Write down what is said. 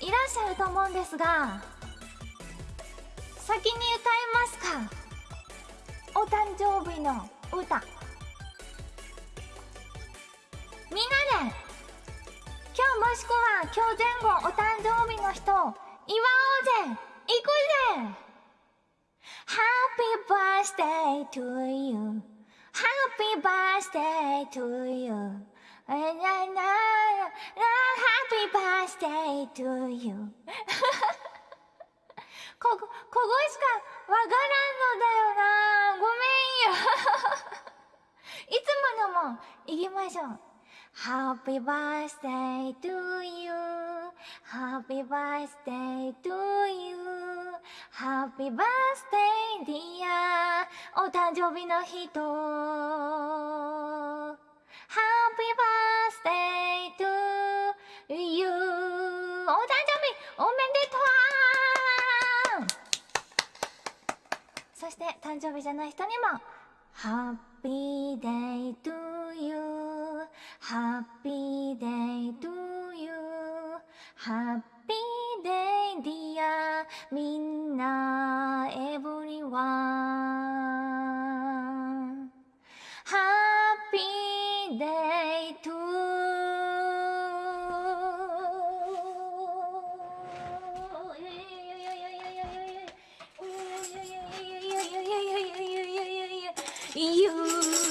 いらっしゃると思うんですが先に歌いますか？お誕生日の歌。みんなで。今日もしくは今日前後お誕生日の人祝おうぜ。行くぜ。Happy birthday to you. Happy birthday to you. Happy birthday to you こ、ここしかわからんのだよなごめんよいつものも行きましょう Happy birthday to you Happy birthday to you Happy birthday dear お誕生日の人そして誕生日じゃない人にも Happy day to you Happy day to you Happy day dear みんな everyone Happy day 哟